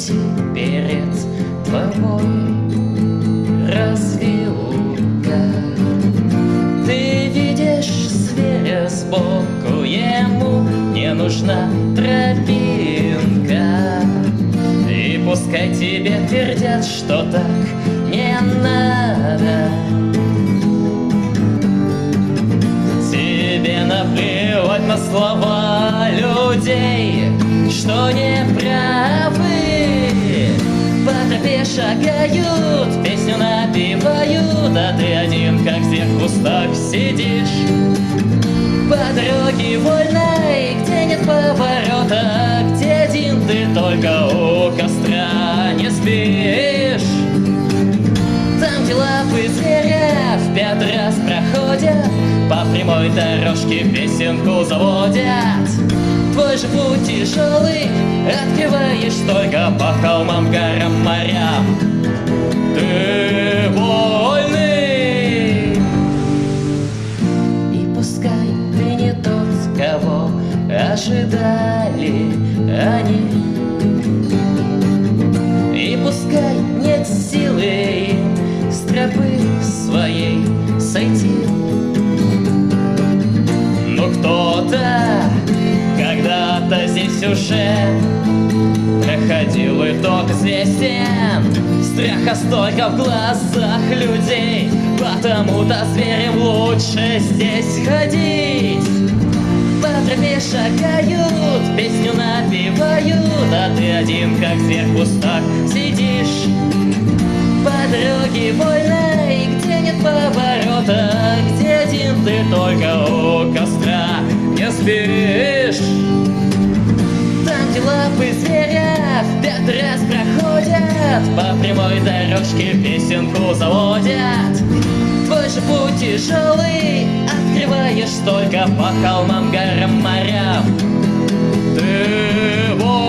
пути перед тобой развилка. Ты видишь зверя сбоку, ему не нужна тропинка. И пускай тебе твердят, что так не надо. Тебе наплевать на слова людей, что не шагают, песню напевают, а ты один, как в тех кустах, сидишь. По дороге вольной, где нет поворота, где один ты только у костра не спишь. Там, где лапы зверя в пятый раз проходят, по прямой дорожке песенку заводят. Твой же путь тяжелый, открываешь только по холмам, горам, морям. Ожидали они. И пускай нет силы с тропы своей сойти. Но кто-то когда-то здесь уже проходил итог известен. Страха столько в глазах людей, потому-то зверям лучше здесь ходить. Тропе шагают, песню напевают, а ты один, как зверь в кустах, сидишь. По дороге вольной, где нет поворота, где один ты только у костра не спишь. Там, где лапы зверя в пятый раз проходят, по прямой дорожке песенку заводят. Твой же путь тяжелый, только по холмам, горам, морям. Ты вот